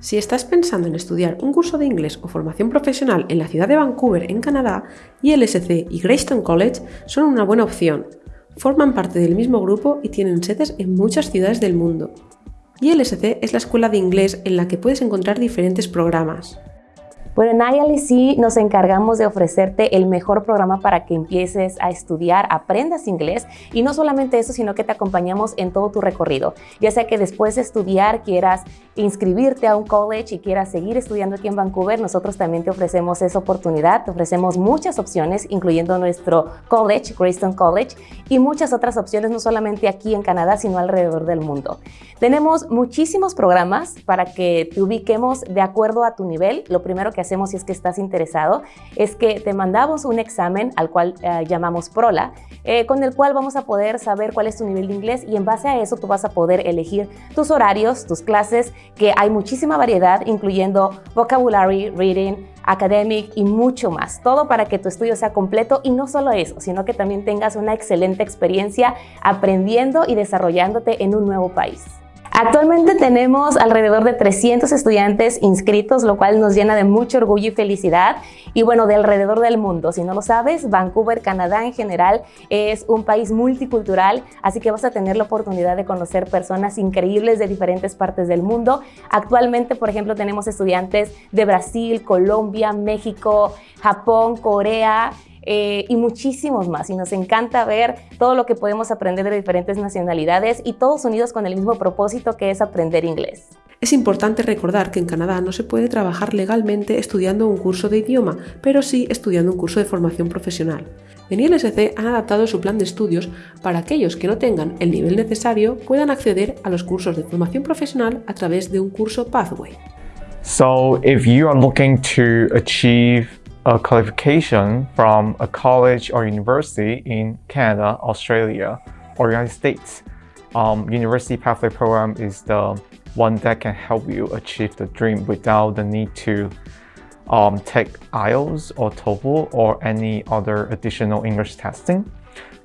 Si estás pensando en estudiar un curso de inglés o formación profesional en la ciudad de Vancouver, en Canadá, ILSC y Greystone College son una buena opción. Forman parte del mismo grupo y tienen sedes en muchas ciudades del mundo. ILSC es la escuela de inglés en la que puedes encontrar diferentes programas. Bueno, en ILC nos encargamos de ofrecerte el mejor programa para que empieces a estudiar, aprendas inglés y no solamente eso, sino que te acompañamos en todo tu recorrido. Ya sea que después de estudiar quieras inscribirte a un college y quieras seguir estudiando aquí en Vancouver, nosotros también te ofrecemos esa oportunidad, te ofrecemos muchas opciones, incluyendo nuestro college, Greystone College, y muchas otras opciones, no solamente aquí en Canadá, sino alrededor del mundo. Tenemos muchísimos programas para que te ubiquemos de acuerdo a tu nivel. Lo primero que hacemos si es que estás interesado es que te mandamos un examen al cual eh, llamamos PROLA, eh, con el cual vamos a poder saber cuál es tu nivel de inglés y en base a eso tú vas a poder elegir tus horarios, tus clases, que hay muchísima variedad, incluyendo vocabulary, reading, academic y mucho más. Todo para que tu estudio sea completo y no solo eso, sino que también tengas una excelente experiencia aprendiendo y desarrollándote en un nuevo país. Actualmente tenemos alrededor de 300 estudiantes inscritos, lo cual nos llena de mucho orgullo y felicidad. Y bueno, de alrededor del mundo. Si no lo sabes, Vancouver, Canadá en general, es un país multicultural, así que vas a tener la oportunidad de conocer personas increíbles de diferentes partes del mundo. Actualmente, por ejemplo, tenemos estudiantes de Brasil, Colombia, México, Japón, Corea, eh, y muchísimos más. Y nos encanta ver todo lo que podemos aprender de diferentes nacionalidades y todos unidos con el mismo propósito que es aprender inglés. Es importante recordar que en Canadá no se puede trabajar legalmente estudiando un curso de idioma, pero sí estudiando un curso de formación profesional. En ILSC han adaptado su plan de estudios para aquellos que no tengan el nivel necesario puedan acceder a los cursos de formación profesional a través de un curso Pathway. So if you are looking to achieve a qualification from a college or university in Canada, Australia, or United States. Um, University Pathway Program is the one that can help you achieve the dream without the need to um, take IELTS or TOEFL or any other additional English testing.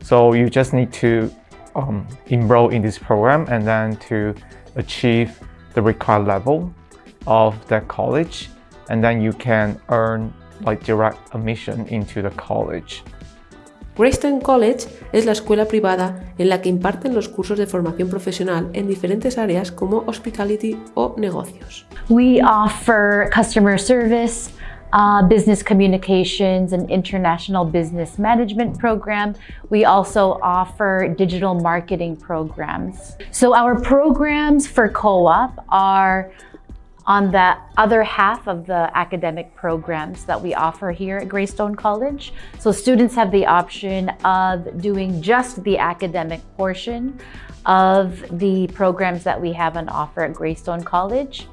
So you just need to um, enroll in this program and then to achieve the required level of that college and then you can earn like direct admission into the college. Greystone College es la escuela privada en la que imparten los cursos de formación profesional en diferentes áreas como hospitality o negocios. We offer customer service, uh, business communications and international business management program. We also offer digital marketing programs. So our programs for co-op are on the other half of the academic programs that we offer here at Greystone College. So students have the option of doing just the academic portion of the programs that we have on offer at Greystone College,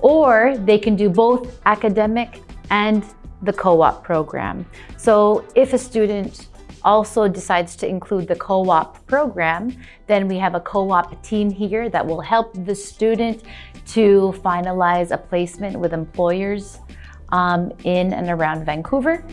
or they can do both academic and the co-op program. So if a student also decides to include the co-op program, then we have a co-op team here that will help the student to finalize a placement with employers um, in and around Vancouver.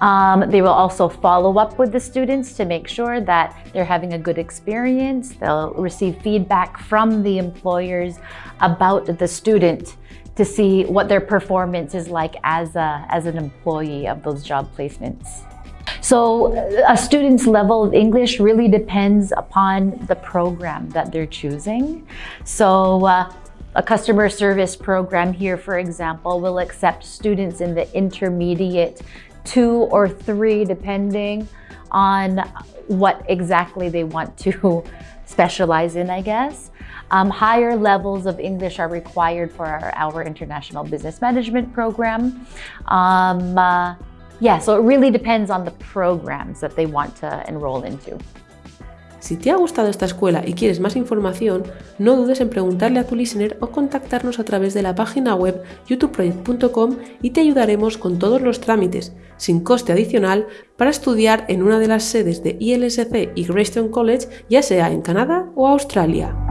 Um, they will also follow up with the students to make sure that they're having a good experience. They'll receive feedback from the employers about the student to see what their performance is like as, a, as an employee of those job placements. So a student's level of English really depends upon the program that they're choosing. So uh, a customer service program here, for example, will accept students in the intermediate two or three, depending on what exactly they want to specialize in, I guess. Um, higher levels of English are required for our, our International Business Management program. Um, uh, yeah, so it really depends on the programs that they want to enroll into. Si te ha gustado esta escuela y quieres más información, no dudes en preguntarle a tu listener o contactarnos a través de la página web youtubeproject.com y te ayudaremos con todos los trámites, sin coste adicional, para estudiar en una de las sedes de ILSC y Greystone College, ya sea en Canadá o Australia.